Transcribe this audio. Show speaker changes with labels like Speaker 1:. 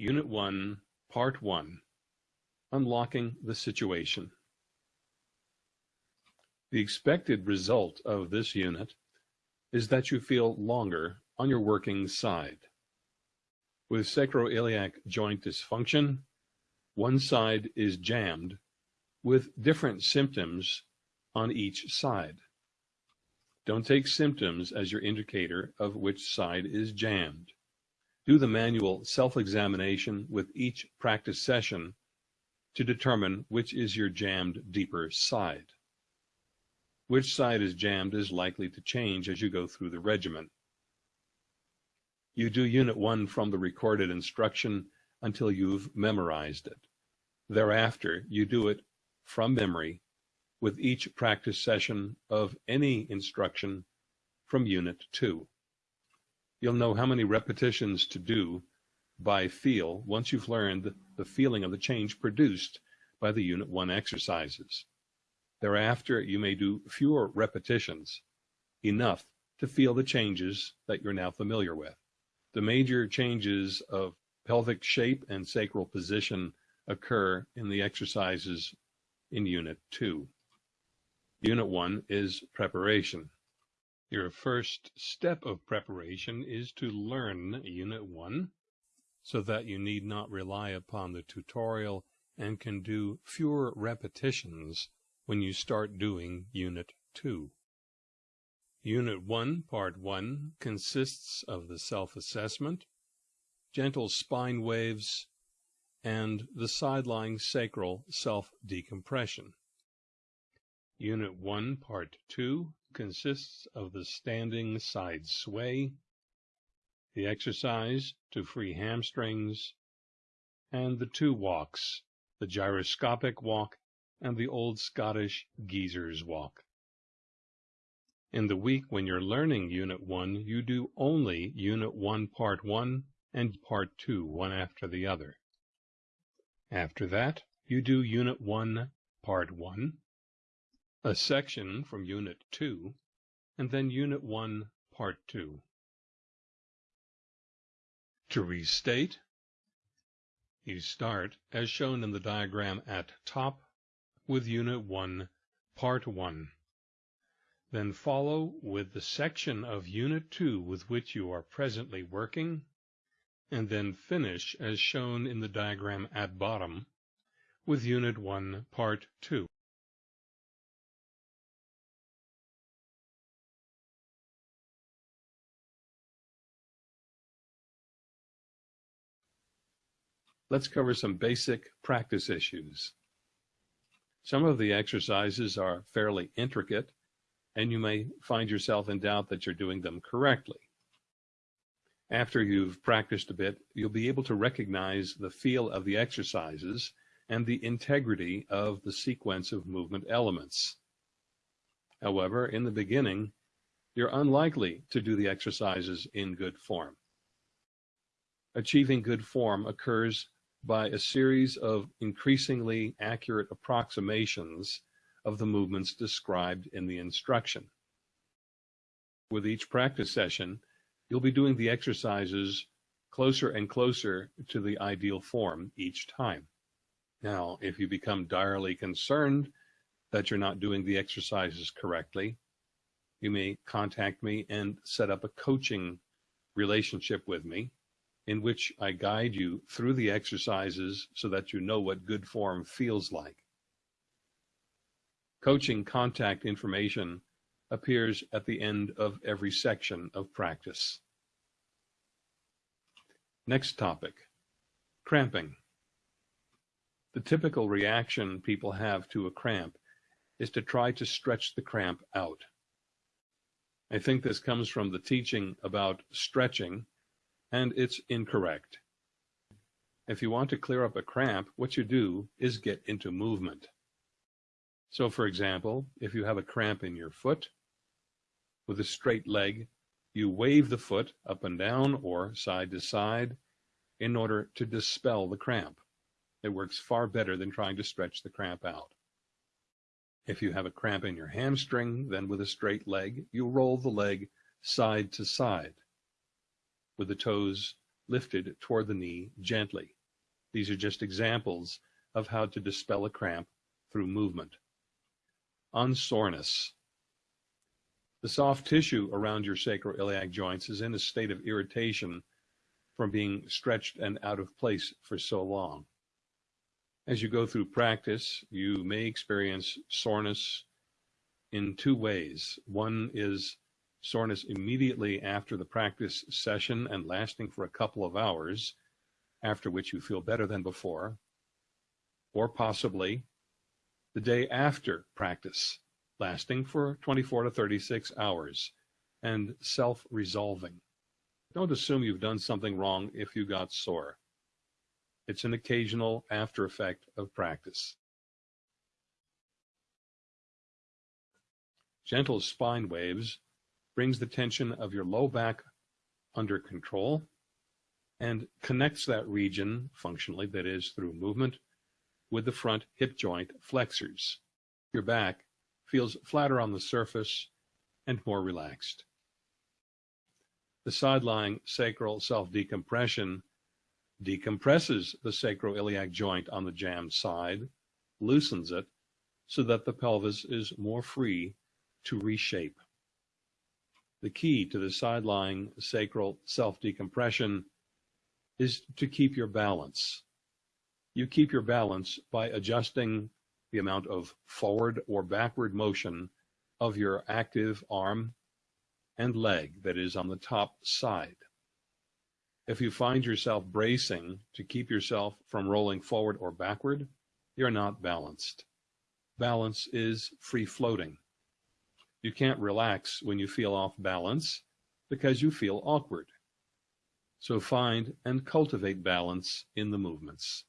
Speaker 1: Unit 1, Part 1 Unlocking the Situation. The expected result of this unit is that you feel longer on your working side. With sacroiliac joint dysfunction, one side is jammed with different symptoms on each side. Don't take symptoms as your indicator of which side is jammed. Do the manual self-examination with each practice session to determine which is your jammed deeper side. Which side is jammed is likely to change as you go through the regimen. You do Unit 1 from the recorded instruction until you've memorized it. Thereafter, you do it from memory with each practice session of any instruction from Unit 2. You'll know how many repetitions to do by feel once you've learned the feeling of the change produced by the Unit 1 exercises. Thereafter, you may do fewer repetitions, enough to feel the changes that you're now familiar with. The major changes of pelvic shape and sacral position occur in the exercises in Unit 2. Unit 1 is preparation. Your first step of preparation is to learn Unit 1 so that you need not rely upon the tutorial and can do fewer repetitions when you start doing Unit 2. Unit 1, Part 1, consists of the self-assessment, gentle spine waves, and the side-lying sacral self-decompression. Unit 1, Part 2, consists of the standing side sway, the exercise to free hamstrings, and the two walks, the gyroscopic walk and the old Scottish geezer's walk. In the week when you're learning Unit 1, you do only Unit 1 Part 1 and Part 2, one after the other. After that, you do Unit 1 Part 1, a section from Unit 2, and then Unit 1 Part 2. To restate, you start, as shown in the diagram at top, with Unit 1, Part 1. Then follow with the section of Unit 2 with which you are presently working, and then finish as shown in the diagram at bottom with Unit 1, Part 2. Let's cover some basic practice issues. Some of the exercises are fairly intricate, and you may find yourself in doubt that you're doing them correctly. After you've practiced a bit, you'll be able to recognize the feel of the exercises and the integrity of the sequence of movement elements. However, in the beginning, you're unlikely to do the exercises in good form. Achieving good form occurs by a series of increasingly accurate approximations of the movements described in the instruction. With each practice session, you'll be doing the exercises closer and closer to the ideal form each time. Now, if you become direly concerned that you're not doing the exercises correctly, you may contact me and set up a coaching relationship with me in which I guide you through the exercises so that you know what good form feels like. Coaching contact information appears at the end of every section of practice. Next topic, cramping. The typical reaction people have to a cramp is to try to stretch the cramp out. I think this comes from the teaching about stretching and it's incorrect. If you want to clear up a cramp, what you do is get into movement. So for example, if you have a cramp in your foot, with a straight leg, you wave the foot up and down or side to side in order to dispel the cramp. It works far better than trying to stretch the cramp out. If you have a cramp in your hamstring, then with a straight leg, you roll the leg side to side with the toes lifted toward the knee gently. These are just examples of how to dispel a cramp through movement. On soreness. The soft tissue around your sacroiliac joints is in a state of irritation from being stretched and out of place for so long. As you go through practice, you may experience soreness in two ways. One is soreness immediately after the practice session and lasting for a couple of hours, after which you feel better than before, or possibly the day after practice, lasting for 24 to 36 hours and self-resolving. Don't assume you've done something wrong if you got sore. It's an occasional after effect of practice. Gentle spine waves brings the tension of your low back under control and connects that region functionally, that is through movement, with the front hip joint flexors. Your back feels flatter on the surface and more relaxed. The side-lying sacral self-decompression decompresses the sacroiliac joint on the jammed side, loosens it so that the pelvis is more free to reshape. The key to the side-lying sacral self-decompression is to keep your balance. You keep your balance by adjusting the amount of forward or backward motion of your active arm and leg that is on the top side. If you find yourself bracing to keep yourself from rolling forward or backward, you're not balanced. Balance is free floating. You can't relax when you feel off balance because you feel awkward. So find and cultivate balance in the movements.